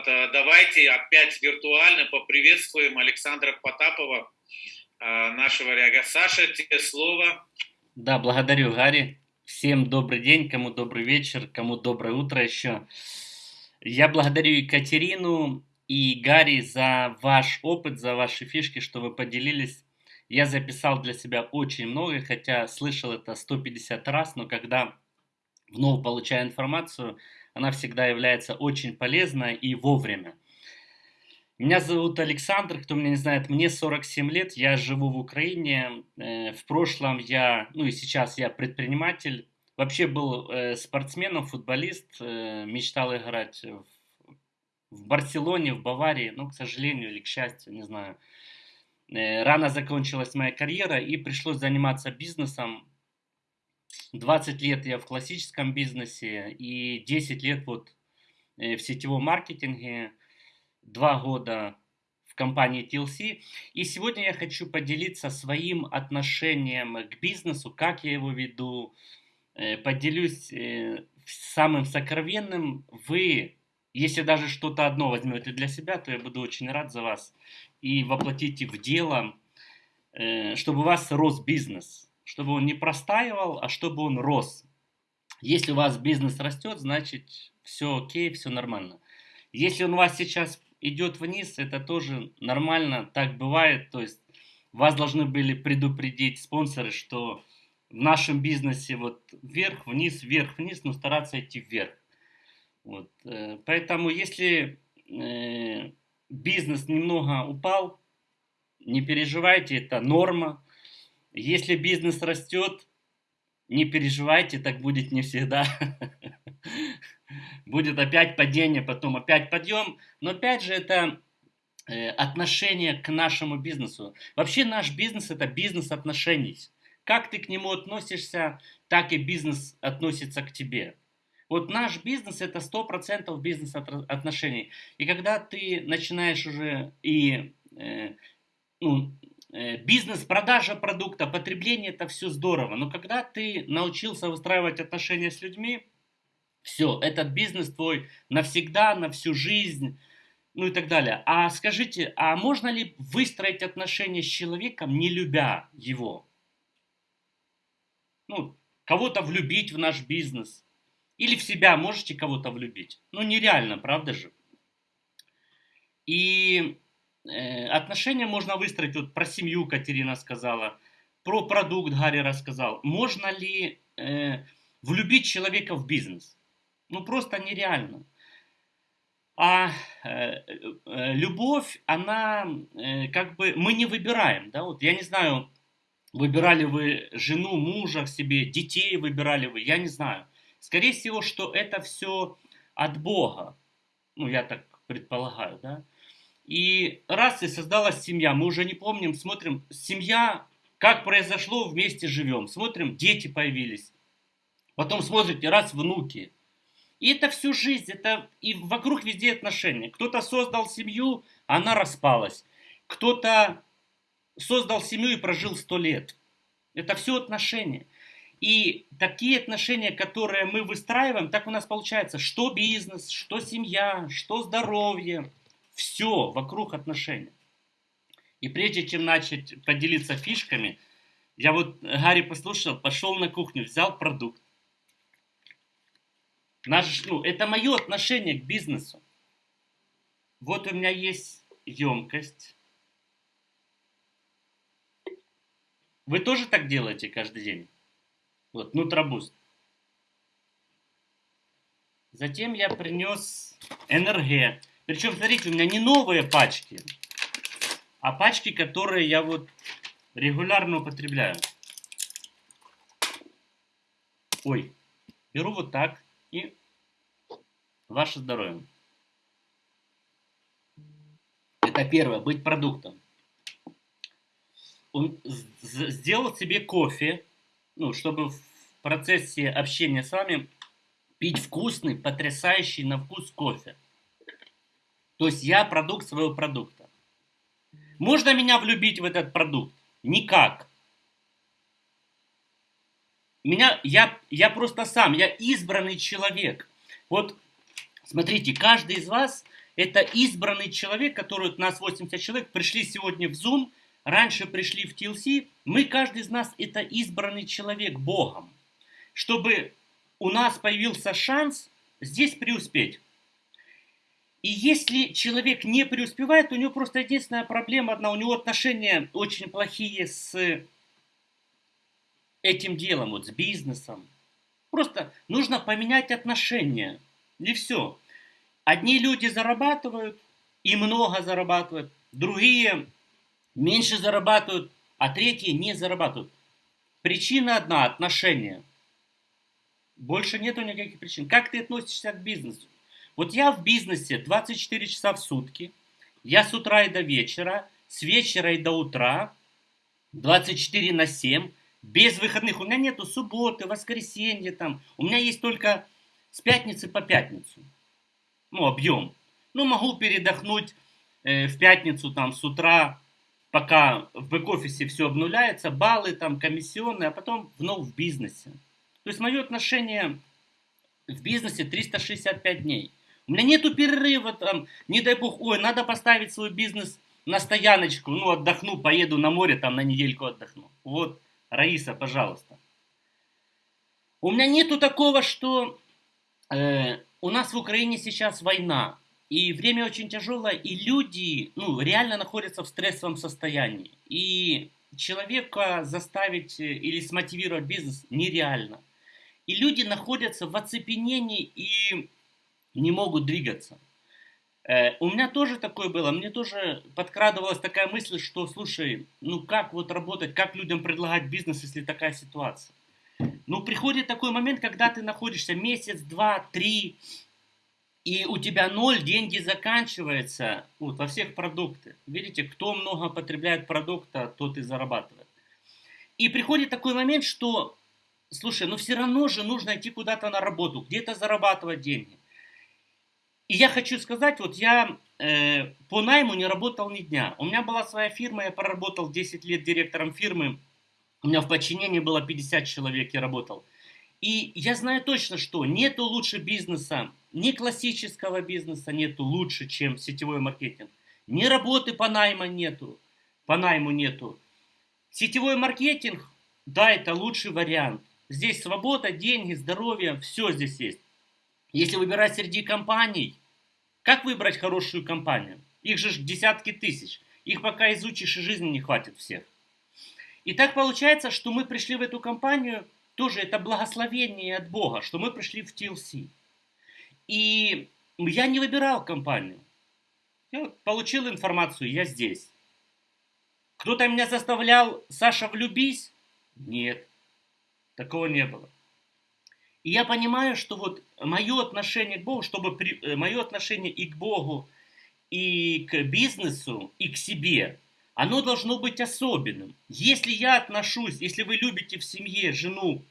Вот, э, давайте опять виртуально поприветствуем Александра Потапова, э, нашего ряга. Саша, тебе слово. Да, благодарю, Гарри. Всем добрый день, кому добрый вечер, кому доброе утро еще. Я благодарю Екатерину и Гарри за ваш опыт, за ваши фишки, что вы поделились. Я записал для себя очень много, хотя слышал это 150 раз, но когда вновь получаю информацию, она всегда является очень полезной и вовремя. Меня зовут Александр, кто меня не знает, мне 47 лет, я живу в Украине. Э, в прошлом я, ну и сейчас я предприниматель. Вообще был э, спортсменом, футболист, э, мечтал играть в Барселоне, в Баварии, но, к сожалению или к счастью, не знаю. Рано закончилась моя карьера и пришлось заниматься бизнесом. 20 лет я в классическом бизнесе и 10 лет вот в сетевом маркетинге. 2 года в компании TLC. И сегодня я хочу поделиться своим отношением к бизнесу, как я его веду. Э, поделюсь э, самым сокровенным. Вы, если даже что-то одно возьмете для себя, то я буду очень рад за вас. И воплотите в дело, э, чтобы у вас рос бизнес. Чтобы он не простаивал, а чтобы он рос. Если у вас бизнес растет, значит все окей, все нормально. Если он у вас сейчас идет вниз, это тоже нормально, так бывает. То есть вас должны были предупредить спонсоры, что в нашем бизнесе вот вверх, вниз, вверх, вниз, но стараться идти вверх. Вот. Э, поэтому если э, бизнес немного упал, не переживайте, это норма. Если бизнес растет, не переживайте, так будет не всегда. будет опять падение, потом опять подъем. Но опять же это э, отношение к нашему бизнесу. Вообще наш бизнес это бизнес отношений. Как ты к нему относишься, так и бизнес относится к тебе. Вот наш бизнес это 100% бизнес отношений. И когда ты начинаешь уже и э, ну, э, бизнес, продажа продукта, потребление это все здорово. Но когда ты научился выстраивать отношения с людьми, все, этот бизнес твой навсегда, на всю жизнь, ну и так далее. А скажите, а можно ли выстроить отношения с человеком, не любя его? Ну, кого-то влюбить в наш бизнес. Или в себя можете кого-то влюбить. Ну, нереально, правда же? И отношения можно выстроить, вот про семью Катерина сказала, про продукт Гарри рассказал. Можно ли э, влюбить человека в бизнес? Ну, просто нереально. А э, э, любовь, она э, как бы, мы не выбираем, да, вот я не знаю, выбирали вы жену, мужа себе, детей выбирали вы, я не знаю. Скорее всего, что это все от Бога, ну, я так предполагаю, да. И раз и создалась семья, мы уже не помним, смотрим, семья, как произошло, вместе живем, смотрим, дети появились, потом смотрите, раз внуки, и это всю жизнь, это и вокруг везде отношения. Кто-то создал семью, она распалась. Кто-то создал семью и прожил сто лет. Это все отношения. И такие отношения, которые мы выстраиваем, так у нас получается, что бизнес, что семья, что здоровье, все вокруг отношений. И прежде чем начать поделиться фишками, я вот Гарри послушал, пошел на кухню, взял продукт, Наш, ну, это мое отношение к бизнесу. Вот у меня есть емкость. Вы тоже так делаете каждый день? Вот, нутробуст. Затем я принес НРГ. Причем, смотрите, у меня не новые пачки, а пачки, которые я вот регулярно употребляю. Ой, беру вот так и ваше здоровье. Это первое, быть продуктом. Он сделал себе кофе, ну, чтобы в процессе общения с вами пить вкусный, потрясающий на вкус кофе. То есть я продукт своего продукта. Можно меня влюбить в этот продукт? Никак. Меня, я, я просто сам, я избранный человек. Вот смотрите, каждый из вас Это избранный человек, который, у нас 80 человек, пришли сегодня в Zoom, раньше пришли в TLC. Мы, каждый из нас, это избранный человек Богом. Чтобы у нас появился шанс здесь преуспеть. И если человек не преуспевает, у него просто единственная проблема одна, у него отношения очень плохие с этим делом, вот с бизнесом. Просто нужно поменять отношения, и все. Одни люди зарабатывают и много зарабатывают, другие меньше зарабатывают, а третьи не зарабатывают. Причина одна – отношения. Больше нету никаких причин. Как ты относишься к бизнесу? Вот я в бизнесе 24 часа в сутки, я с утра и до вечера, с вечера и до утра, 24 на 7, без выходных. У меня нету субботы, воскресенья там. У меня есть только с пятницы по пятницу. Ну, объем. Ну, могу передохнуть э, в пятницу там с утра, пока в бэк-офисе все обнуляется, баллы там, комиссионные, а потом вновь в бизнесе. То есть мое отношение в бизнесе 365 дней. У меня нету перерыва там, не дай бог, ой, надо поставить свой бизнес на стояночку, ну отдохну, поеду на море, там на недельку отдохну. Вот, Раиса, пожалуйста. У меня нету такого, что э, у нас в Украине сейчас война, и время очень тяжелое, и люди ну, реально находятся в стрессовом состоянии. И человека заставить э, или смотивировать бизнес нереально. И люди находятся в оцепенении и не могут двигаться. Э, у меня тоже такое было, мне тоже подкрадывалась такая мысль, что, слушай, ну как вот работать, как людям предлагать бизнес, если такая ситуация? Ну, приходит такой момент, когда ты находишься месяц, два, три, и у тебя ноль, деньги заканчиваются вот, во всех продуктах. Видите, кто много потребляет продукта, тот и зарабатывает. И приходит такой момент, что, слушай, ну все равно же нужно идти куда-то на работу, где-то зарабатывать деньги. И я хочу сказать, вот я э, по найму не работал ни дня. У меня была своя фирма, я проработал 10 лет директором фирмы. У меня в подчинении было 50 человек, я работал. И я знаю точно, что нету лучше бизнеса, ни классического бизнеса нету лучше, чем сетевой маркетинг. Ни работы по найму нету, по найму нету. Сетевой маркетинг, да, это лучший вариант. Здесь свобода, деньги, здоровье, все здесь есть. Если выбирать среди компаний, как выбрать хорошую компанию? Их же десятки тысяч. Их пока изучишь и жизни не хватит всех. И так получается, что мы пришли в эту компанию, тоже это благословение от Бога, что мы пришли в TLC. И я не выбирал компанию. Я получил информацию, я здесь. Кто-то меня заставлял, Саша, влюбись? Нет, такого не было. И я понимаю, что вот мое отношение к Богу, чтобы при, э, мое отношение и к Богу, и к бизнесу, и к себе, оно должно быть особенным. Если я отношусь, если вы любите в семье жену,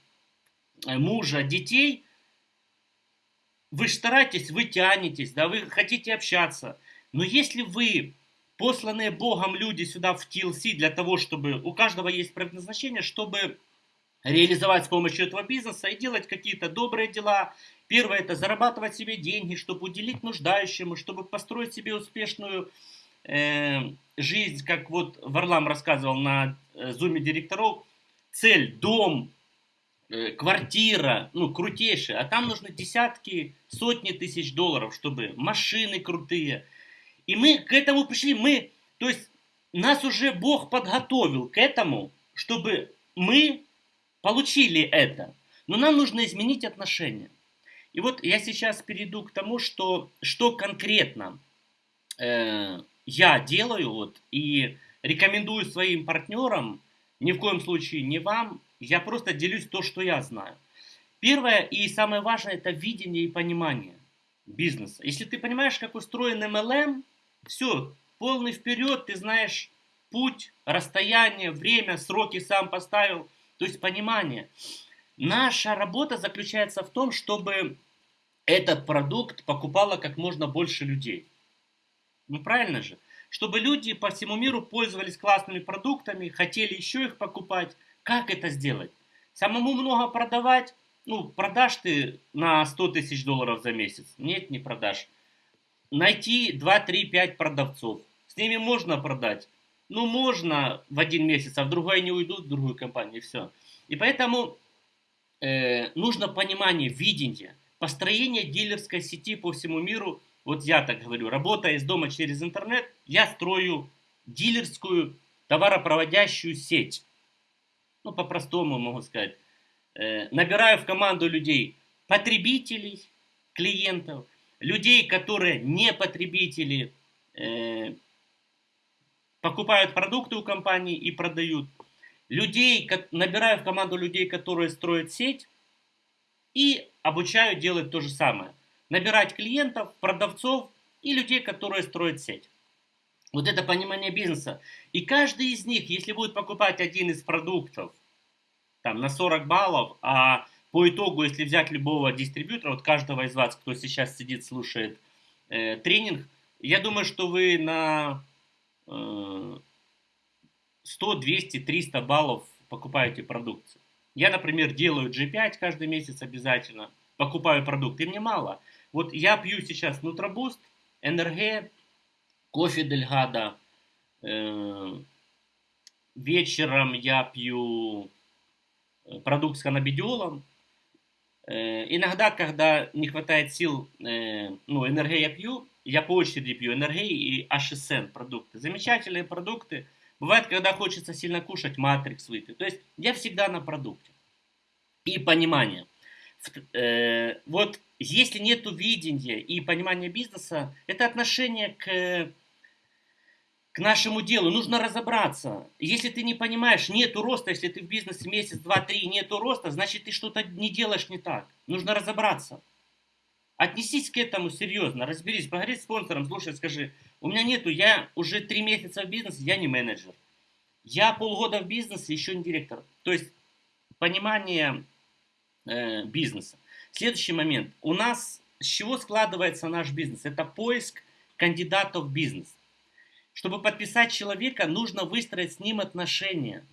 э, мужа, детей, вы стараетесь, вы тянетесь, да, вы хотите общаться. Но если вы посланные Богом люди сюда в TLC для того, чтобы у каждого есть предназначение, чтобы реализовать с помощью этого бизнеса и делать какие-то добрые дела. Первое это зарабатывать себе деньги, чтобы уделить нуждающему, чтобы построить себе успешную э, жизнь, как вот Варлам рассказывал на э, зуме директоров. Цель, дом, э, квартира, ну крутейшая, а там нужны десятки, сотни тысяч долларов, чтобы машины крутые. И мы к этому пришли, мы, то есть нас уже Бог подготовил к этому, чтобы мы получили это, но нам нужно изменить отношения. И вот я сейчас перейду к тому, что, что конкретно э, я делаю вот, и рекомендую своим партнерам, ни в коем случае не вам, я просто делюсь то, что я знаю. Первое и самое важное это видение и понимание бизнеса. Если ты понимаешь, как устроен MLM, все, полный вперед, ты знаешь путь, расстояние, время, сроки сам поставил – то есть понимание. Наша работа заключается в том, чтобы этот продукт покупало как можно больше людей. Ну правильно же? Чтобы люди по всему миру пользовались классными продуктами, хотели еще их покупать. Как это сделать? Самому много продавать? Ну, продашь ты на 100 тысяч долларов за месяц? Нет, не продашь. найти 2, 3, 5 продавцов. С ними можно продать. Ну, можно в один месяц, а в другой не уйдут в другую компанию, и все. И поэтому э, нужно понимание, видение, построение дилерской сети по всему миру. Вот я так говорю, работая из дома через интернет, я строю дилерскую товаропроводящую сеть. Ну, по-простому могу сказать. Э, набираю в команду людей, потребителей, клиентов, людей, которые не потребители, э, покупают продукты у компании и продают. Людей, набираю в команду людей, которые строят сеть и обучаю делать то же самое. Набирать клиентов, продавцов и людей, которые строят сеть. Вот это понимание бизнеса. И каждый из них, если будет покупать один из продуктов там, на 40 баллов, а по итогу, если взять любого дистрибьютора, вот каждого из вас, кто сейчас сидит, слушает э, тренинг, я думаю, что вы на 100, 200, 300 баллов покупаете продукцию. Я, например, делаю G5 каждый месяц обязательно, покупаю продукт, и мне мало. Вот я пью сейчас Нутробуст, НРГ, кофе Дельгада, э, вечером я пью э, продукт с канабидиолом. Э, иногда, когда не хватает сил, ну, НРГ я пью, я по очереди пью НРГ и HSN продукты. Замечательные продукты. Бывает, когда хочется сильно кушать, матрикс выпить. То есть я всегда на продукте. И понимание. Э, вот если нет видения и понимания бизнеса, это отношение к к нашему делу. Нужно разобраться. Если ты не понимаешь, нету роста, если ты в бизнесе месяц, два, три, нету роста, значит ты что-то не делаешь не так. Нужно разобраться. Отнесись к этому серьезно, разберись, поговори с спонсором, слушай, скажи, у меня нету, я уже три месяца в бизнесе, я не менеджер. Я полгода в бизнесе, еще не директор. То есть понимание э, бизнеса. Следующий момент. У нас с чего складывается наш бизнес? Это поиск кандидатов в бизнес. Чтобы подписать человека, нужно выстроить с ним отношения.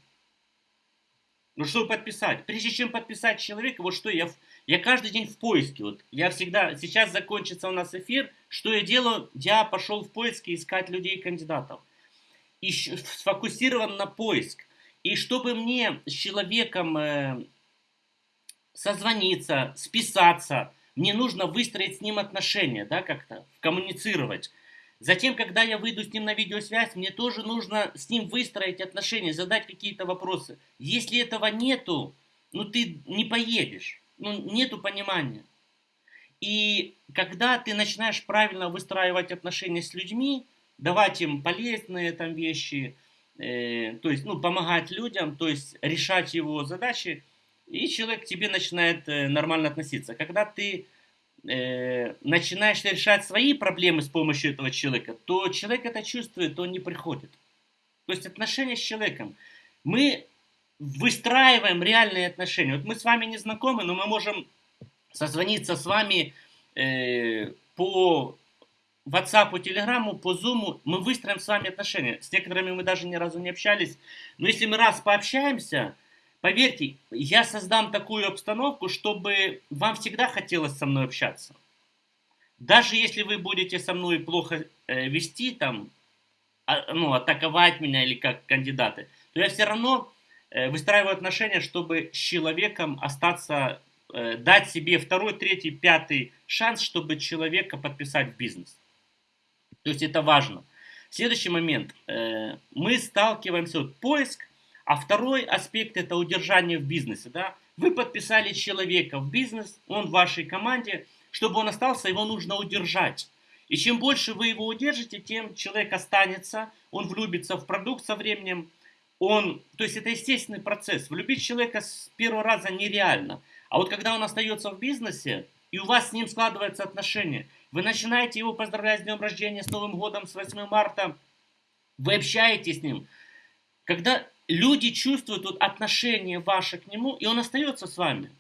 Ну, чтобы подписать. Прежде чем подписать человека, вот что я, я каждый день в поиске. Вот я всегда, сейчас закончится у нас эфир, что я делаю? Я пошел в поиске искать людей, кандидатов. И сфокусирован на поиск. И чтобы мне с человеком э, созвониться, списаться, мне нужно выстроить с ним отношения, да, как-то, коммуницировать. Затем, когда я выйду с ним на видеосвязь, мне тоже нужно с ним выстроить отношения, задать какие-то вопросы. Если этого нету, ну ты не поедешь, ну нету понимания. И когда ты начинаешь правильно выстраивать отношения с людьми, давать им полезные там вещи, э, то есть, ну, помогать людям, то есть решать его задачи, и человек к тебе начинает э, нормально относиться. Когда ты э, начинаешь решать свои проблемы с помощью этого человека, то человек это чувствует, он не приходит. То есть отношения с человеком. Мы выстраиваем реальные отношения. Вот мы с вами не знакомы, но мы можем созвониться с вами э, по WhatsApp, по Telegram, по Zoom. Мы выстроим с вами отношения. С некоторыми мы даже ни разу не общались. Но если мы раз пообщаемся, Поверьте, я создам такую обстановку, чтобы вам всегда хотелось со мной общаться. Даже если вы будете со мной плохо э, вести, там, а, ну, атаковать меня или как кандидаты, то я все равно выстраиваю отношения, чтобы с человеком остаться, э, дать себе второй, третий, пятый шанс, чтобы человека подписать в бизнес. То есть это важно. Следующий момент. Э, мы сталкиваемся, вот поиск, а второй аспект это удержание в бизнесе. Да? Вы подписали человека в бизнес, он в вашей команде, чтобы он остался, его нужно удержать. И чем больше вы его удержите, тем человек останется, он влюбится в продукт со временем. Он, то есть это естественный процесс. Влюбить человека с первого раза нереально. А вот когда он остается в бизнесе, и у вас с ним складываются отношения, вы начинаете его поздравлять с днем рождения, с Новым годом, с 8 марта, вы общаетесь с ним. Когда люди чувствуют вот отношение ваше к нему, и он остается с вами.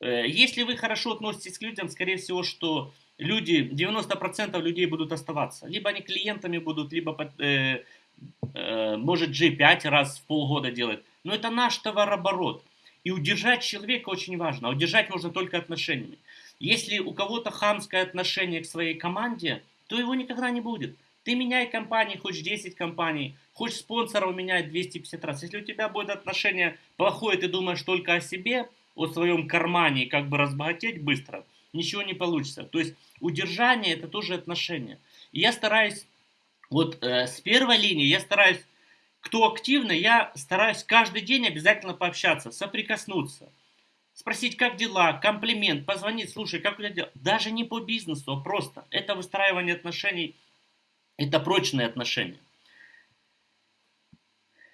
Э, если вы хорошо относитесь к людям, скорее всего, что люди, 90% людей будут оставаться. Либо они клиентами будут, либо, э, э, может, G5 раз в полгода делать. Но это наш товарооборот. И удержать человека очень важно. А удержать можно только отношениями. Если у кого-то хамское отношение к своей команде, то его никогда не будет. Ты меняй компании, хоть 10 компаний, хоть спонсоров меняй 250 раз. Если у тебя будет отношение плохое, ты думаешь только о себе, о своем кармане, как бы разбогатеть быстро, ничего не получится. То есть удержание это тоже отношение. И я стараюсь, вот э, с первой линии я стараюсь, кто активный, я стараюсь каждый день обязательно пообщаться, соприкоснуться спросить, как дела, комплимент, позвонить, слушай, как у тебя дела. Даже не по бизнесу, а просто. Это выстраивание отношений, это прочные отношения.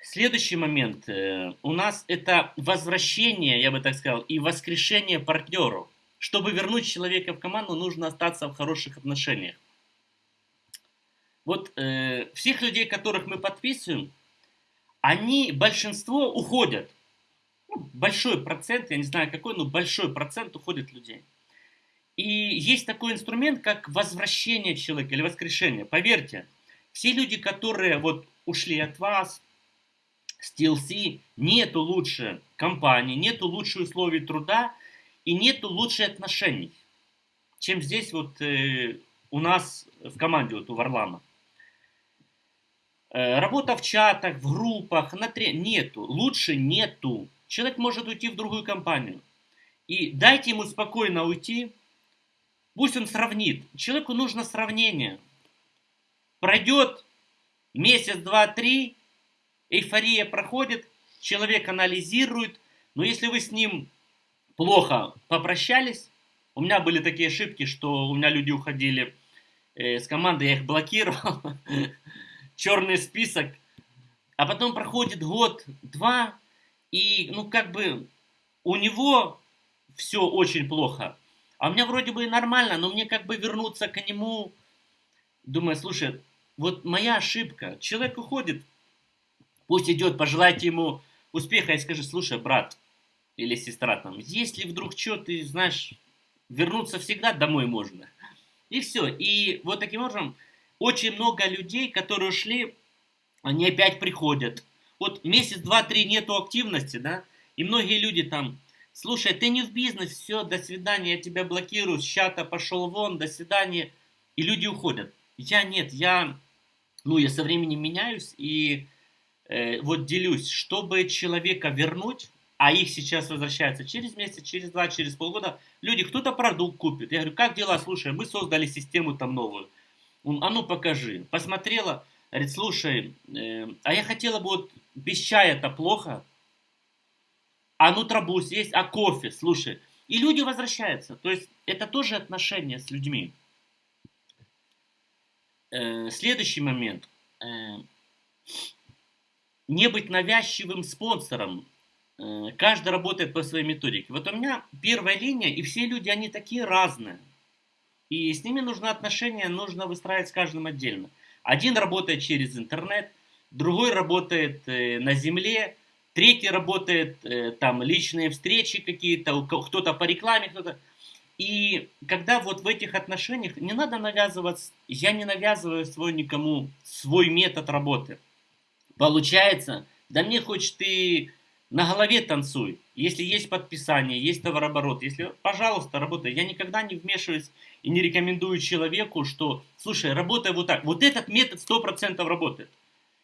Следующий момент э, у нас это возвращение, я бы так сказал, и воскрешение партнеров. Чтобы вернуть человека в команду, нужно остаться в хороших отношениях. Вот э, всех людей, которых мы подписываем, они, большинство уходят ну, большой процент, я не знаю какой, но большой процент уходит людей. И есть такой инструмент, как возвращение человека или воскрешение. Поверьте, все люди, которые вот ушли от вас, с TLC, нету лучше компании, нету лучше условий труда и нету лучше отношений, чем здесь вот э, у нас в команде, вот у Варлама. Э, работа в чатах, в группах, на тре... нету, лучше нету. Человек может уйти в другую компанию. И дайте ему спокойно уйти, пусть он сравнит. Человеку нужно сравнение. Пройдет месяц, два, три, эйфория проходит, человек анализирует, но если вы с ним плохо попрощались, у меня были такие ошибки, что у меня люди уходили э, с команды, я их блокировал, черный список, а потом проходит год, два, и, ну, как бы, у него все очень плохо. А у меня вроде бы и нормально, но мне как бы вернуться к нему. Думаю, слушай, вот моя ошибка. Человек уходит, пусть идет, пожелайте ему успеха и скажи, слушай, брат или сестра там, если вдруг что, ты знаешь, вернуться всегда домой можно. И все. И вот таким образом очень много людей, которые ушли, они опять приходят вот месяц, два, три нету активности, да, и многие люди там, слушай, ты не в бизнес, все, до свидания, я тебя блокирую, с чата пошел вон, до свидания, и люди уходят. Я нет, я, ну, я со временем меняюсь и э, вот делюсь, чтобы человека вернуть, а их сейчас возвращается через месяц, через два, через полгода, люди, кто-то продукт купит. Я говорю, как дела, слушай, мы создали систему там новую. Он, а ну покажи. Посмотрела, Говорит, слушай, э, а я хотела бы вот без чая это плохо. А ну трабус есть, а кофе, слушай. И люди возвращаются. То есть это тоже отношения с людьми. Э, следующий момент. Э, не быть навязчивым спонсором. Э, каждый работает по своей методике. Вот у меня первая линия, и все люди, они такие разные. И с ними нужно отношения, нужно выстраивать с каждым отдельно. Один работает через интернет, другой работает э, на земле, третий работает э, там личные встречи какие-то, кто-то по рекламе, кто-то... И когда вот в этих отношениях не надо навязываться, я не навязываю свой никому свой метод работы. Получается, да мне хоть ты на голове танцуй. Если есть подписание, есть товарооборот, если, пожалуйста, работай. Я никогда не вмешиваюсь и не рекомендую человеку, что, слушай, работай вот так. Вот этот метод 100% работает.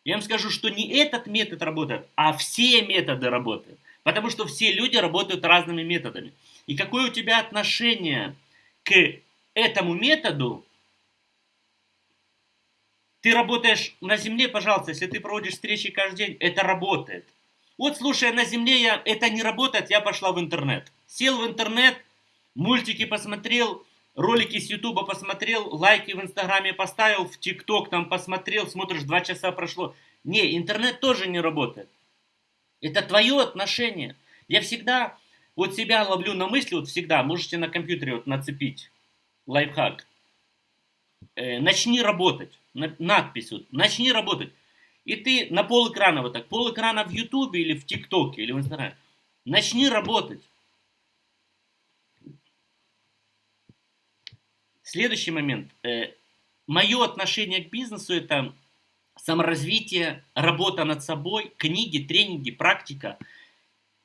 Я вам скажу, что не этот метод работает, а все методы работают. Потому что все люди работают разными методами. И какое у тебя отношение к этому методу, ты работаешь на земле, пожалуйста, если ты проводишь встречи каждый день, это работает. Вот слушай, на земле я, это не работает, я пошла в интернет. Сел в интернет, мультики посмотрел, ролики с ютуба посмотрел, лайки в инстаграме поставил, в тикток там посмотрел, смотришь, два часа прошло. Не, интернет тоже не работает. Это твое отношение. Я всегда вот себя ловлю на мысли, вот всегда, можете на компьютере вот нацепить лайфхак. Э, начни работать. Надпись вот, начни работать. И ты на пол экрана вот так, пол экрана в Ютубе или в ТикТоке или в Инстаграме. Начни работать. Следующий момент. Э, Мое отношение к бизнесу это саморазвитие, работа над собой, книги, тренинги, практика.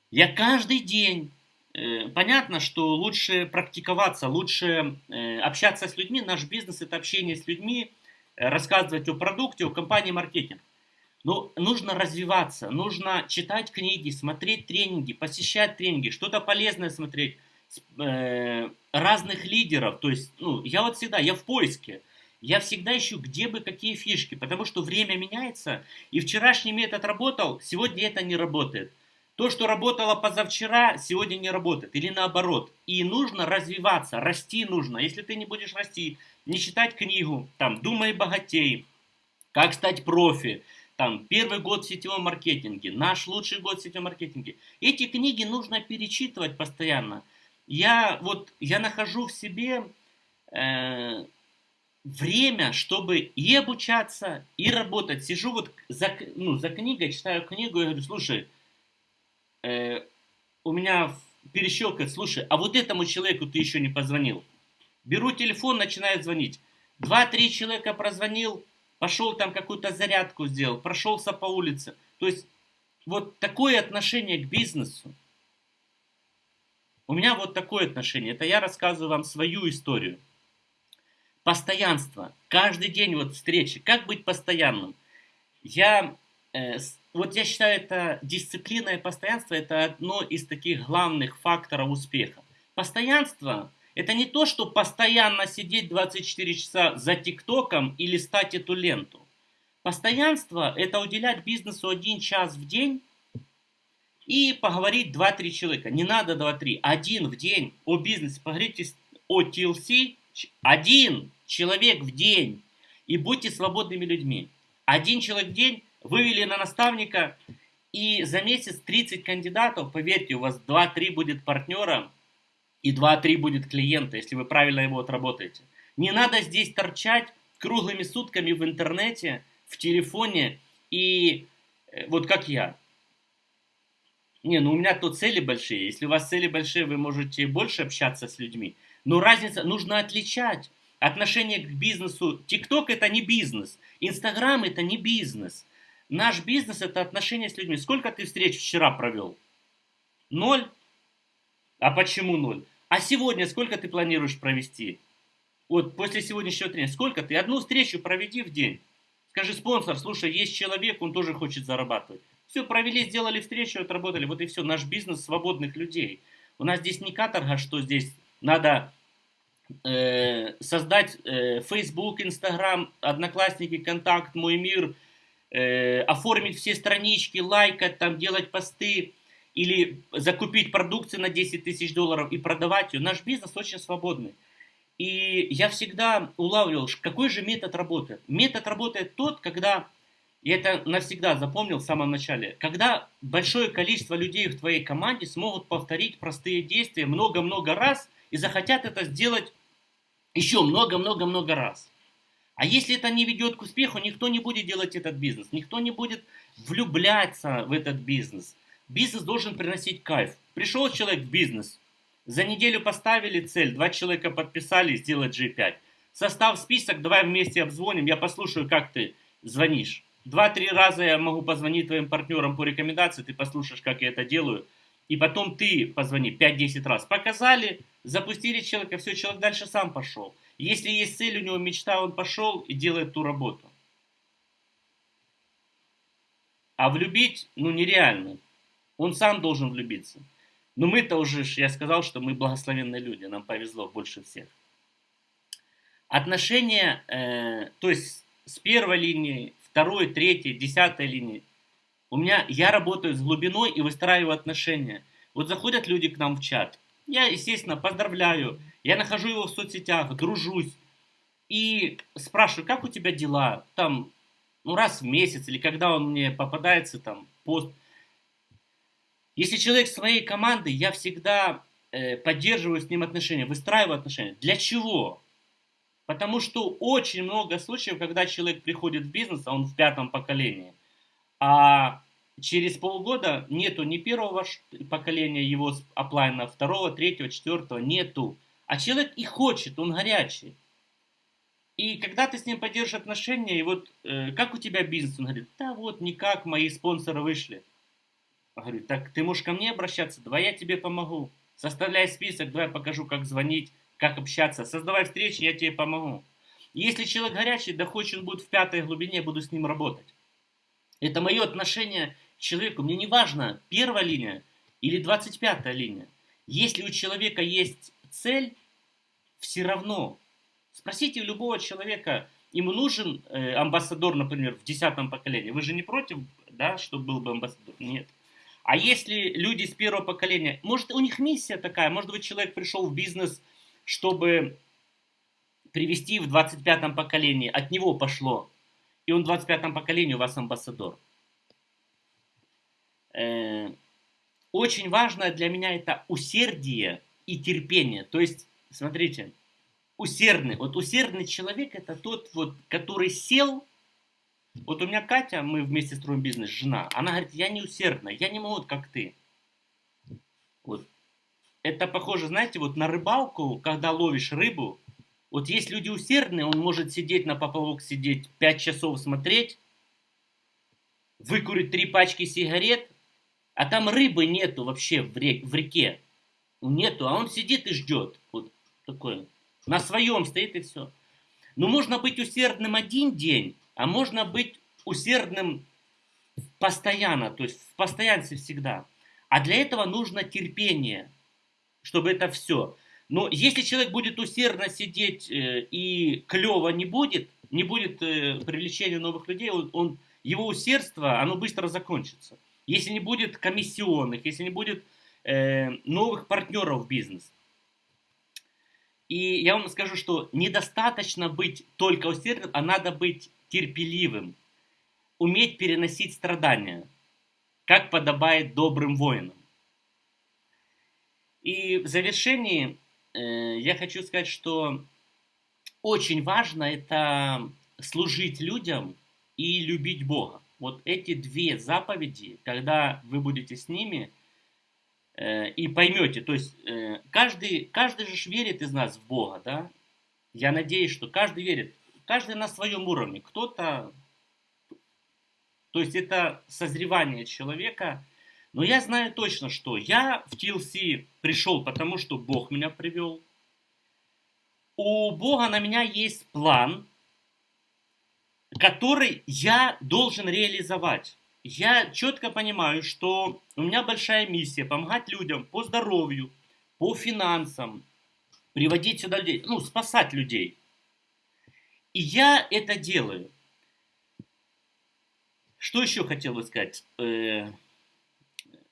Я каждый день э, понятно, что лучше практиковаться, лучше э, общаться с людьми. Наш бизнес это общение с людьми, рассказывать о продукте, о компании маркетинг. Но нужно развиваться, нужно читать книги, смотреть тренинги, посещать тренинги, что-то полезное смотреть, э, разных лидеров. То есть, ну, я вот всегда, я в поиске. Я всегда ищу, где бы какие фишки, потому что время меняется, и вчерашний метод работал, сегодня это не работает. То, что работало позавчера, сегодня не работает, или наоборот. И нужно развиваться, расти нужно. Если ты не будешь расти, не читать книгу, там, «Думай богатей», «Как стать профи», там, первый год в сетевом маркетинге, наш лучший год в сетевом маркетинге. Эти книги нужно перечитывать постоянно. Я вот, я нахожу в себе э, время, чтобы и обучаться, и работать. Сижу вот за, ну, за книгой, читаю книгу и говорю, слушай, э, у меня перещелкает, слушай, а вот этому человеку ты еще не позвонил. Беру телефон, начинаю звонить. Два-три человека прозвонил, пошел там какую-то зарядку сделал, прошелся по улице. То есть вот такое отношение к бизнесу. У меня вот такое отношение. Это я рассказываю вам свою историю. Постоянство. Каждый день вот встречи. Как быть постоянным? Я, э, вот я считаю, это дисциплина и постоянство это одно из таких главных факторов успеха. Постоянство это не то, что постоянно сидеть 24 часа за ТикТоком и листать эту ленту. Постоянство – это уделять бизнесу один час в день и поговорить 2-3 человека. Не надо 2-3, один в день о бизнесе. Поговорите о TLC, один человек в день. И будьте свободными людьми. Один человек в день вывели на наставника, и за месяц 30 кандидатов, поверьте, у вас 2-3 будет партнера, и 2-3 будет клиента, если вы правильно его отработаете. Не надо здесь торчать круглыми сутками в интернете, в телефоне и э, вот как я. Не, ну у меня тут цели большие. Если у вас цели большие, вы можете больше общаться с людьми. Но разница, нужно отличать отношение к бизнесу. ТикТок это не бизнес. Инстаграм это не бизнес. Наш бизнес это отношение с людьми. Сколько ты встреч вчера провел? Ноль. А почему ноль? А сегодня сколько ты планируешь провести? Вот после сегодняшнего тренинга, сколько ты? Одну встречу проведи в день. Скажи, спонсор, слушай, есть человек, он тоже хочет зарабатывать. Все, провели, сделали встречу, отработали. Вот и все. Наш бизнес свободных людей. У нас здесь не каторга, что здесь надо э, создать э, Facebook, Instagram, Одноклассники, Контакт, Мой мир, э, оформить все странички, лайкать, там, делать посты или закупить продукцию на 10 тысяч долларов и продавать ее. Наш бизнес очень свободный. И я всегда улавливал, какой же метод работает. Метод работает тот, когда, я это навсегда запомнил в самом начале, когда большое количество людей в твоей команде смогут повторить простые действия много-много раз и захотят это сделать еще много-много-много раз. А если это не ведет к успеху, никто не будет делать этот бизнес, никто не будет влюбляться в этот бизнес. Бизнес должен приносить кайф. Пришел человек в бизнес, за неделю поставили цель, два человека подписали сделать G5. Состав список, давай вместе обзвоним, я послушаю, как ты звонишь. Два-три раза я могу позвонить твоим партнерам по рекомендации, ты послушаешь, как я это делаю. И потом ты позвони 5-10 раз. Показали, запустили человека, все, человек дальше сам пошел. Если есть цель, у него мечта, он пошел и делает ту работу. А влюбить, ну, нереально. Он сам должен влюбиться. Но мы-то уже, я сказал, что мы благословенные люди, нам повезло больше всех. Отношения, э, то есть с первой линии, второй, третьей, десятой линии, у меня, я работаю с глубиной и выстраиваю отношения. Вот заходят люди к нам в чат, я, естественно, поздравляю, я нахожу его в соцсетях, дружусь и спрашиваю, как у тебя дела, там, ну раз в месяц или когда он мне попадается, там, пост – если человек своей команды, я всегда э, поддерживаю с ним отношения, выстраиваю отношения. Для чего? Потому что очень много случаев, когда человек приходит в бизнес, а он в пятом поколении, а через полгода нету ни первого поколения его оплайна, второго, третьего, четвертого, нету. А человек и хочет, он горячий. И когда ты с ним поддержишь отношения, и вот э, как у тебя бизнес, он говорит, да вот никак, мои спонсоры вышли. Говорю, так ты можешь ко мне обращаться, давай я тебе помогу. Составляй список, давай покажу, как звонить, как общаться. Создавай встречи, я тебе помогу. Если человек горячий, да хоть он будет в пятой глубине, буду с ним работать. Это мое отношение к человеку. Мне не важно, первая линия или 25 линия. Если у человека есть цель, все равно. Спросите любого человека, ему нужен э, амбассадор, например, в десятом поколении. Вы же не против, да, чтобы был бы амбассадор? Нет. А если люди с первого поколения, может у них миссия такая, может быть человек пришел в бизнес, чтобы привести в 25-м поколении, от него пошло, и он в 25-м поколении у вас амбассадор. Э, очень важно для меня это усердие и терпение. То есть, смотрите, усердный. Вот усердный человек это тот, вот, который сел. Вот у меня Катя, мы вместе строим бизнес, жена. Она говорит, я не усердная, я не могу, как ты. Вот. Это похоже, знаете, вот на рыбалку, когда ловишь рыбу. Вот есть люди усердные, он может сидеть на поплавок, сидеть 5 часов смотреть, выкурить три пачки сигарет, а там рыбы нету вообще в, рек, в реке. Нету, а он сидит и ждет. Вот такой. На своем стоит и все. Но можно быть усердным один день, а можно быть усердным постоянно, то есть в постоянстве всегда. А для этого нужно терпение, чтобы это все. Но если человек будет усердно сидеть э, и клево не будет, не будет э, привлечения новых людей, он, он, его усердство, оно быстро закончится. Если не будет комиссионных, если не будет э, новых партнеров в бизнес, и я вам скажу, что недостаточно быть только усердным, а надо быть терпеливым, уметь переносить страдания, как подобает добрым воинам. И в завершении э, я хочу сказать, что очень важно это служить людям и любить Бога. Вот эти две заповеди, когда вы будете с ними, Э, и поймете. То есть э, каждый, каждый же верит из нас в Бога, да? Я надеюсь, что каждый верит. Каждый на своем уровне. Кто-то... То есть это созревание человека. Но я знаю точно, что я в TLC пришел, потому что Бог меня привел. У Бога на меня есть план, который я должен реализовать я четко понимаю, что у меня большая миссия помогать людям по здоровью, по финансам, приводить сюда людей, ну, спасать людей. И я это делаю. Что еще хотел бы сказать? Э,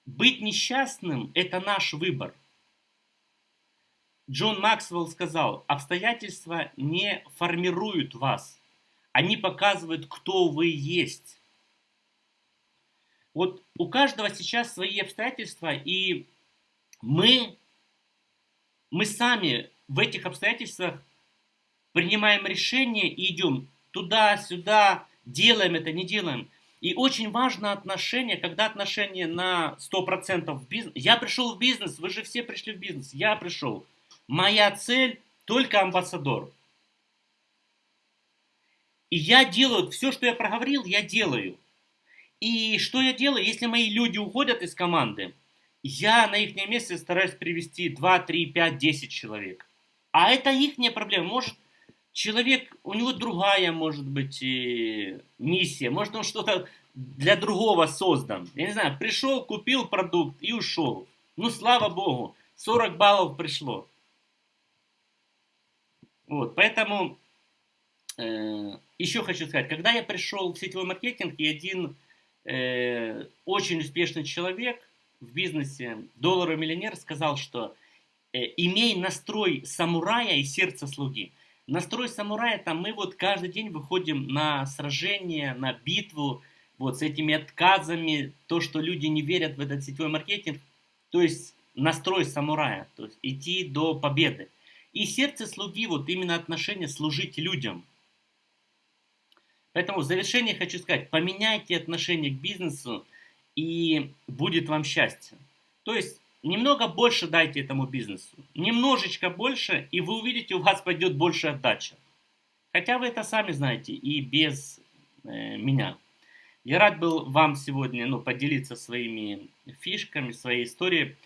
быть несчастным – это наш выбор. Джон Максвелл сказал, обстоятельства не формируют вас, они показывают, кто вы есть. Вот у каждого сейчас свои обстоятельства, и мы, мы сами в этих обстоятельствах принимаем решение и идем туда-сюда, делаем это, не делаем. И очень важно отношение, когда отношение на 100% в бизнес. Я пришел в бизнес, вы же все пришли в бизнес, я пришел. Моя цель только амбассадор. И я делаю, все, что я проговорил, я делаю. И что я делаю, если мои люди уходят из команды, я на их месте стараюсь привести 2, 3, 5, 10 человек. А это их проблема. Может, человек, у него другая, может быть, миссия. Может, он что-то для другого создан. Я не знаю, пришел, купил продукт и ушел. Ну, слава богу, 40 баллов пришло. Вот, поэтому э, еще хочу сказать, когда я пришел в сетевой маркетинг, и один э, очень успешный человек в бизнесе, долларовый миллионер, сказал, что э, имей настрой самурая и сердце слуги. Настрой самурая, там мы вот каждый день выходим на сражение, на битву, вот с этими отказами, то, что люди не верят в этот сетевой маркетинг, то есть настрой самурая, то есть идти до победы. И сердце слуги, вот именно отношение служить людям – Поэтому в завершение хочу сказать, поменяйте отношение к бизнесу, и будет вам счастье. То есть, немного больше дайте этому бизнесу. Немножечко больше, и вы увидите, у вас пойдет больше отдача. Хотя вы это сами знаете и без э, меня. Я рад был вам сегодня ну, поделиться своими фишками, своей историей.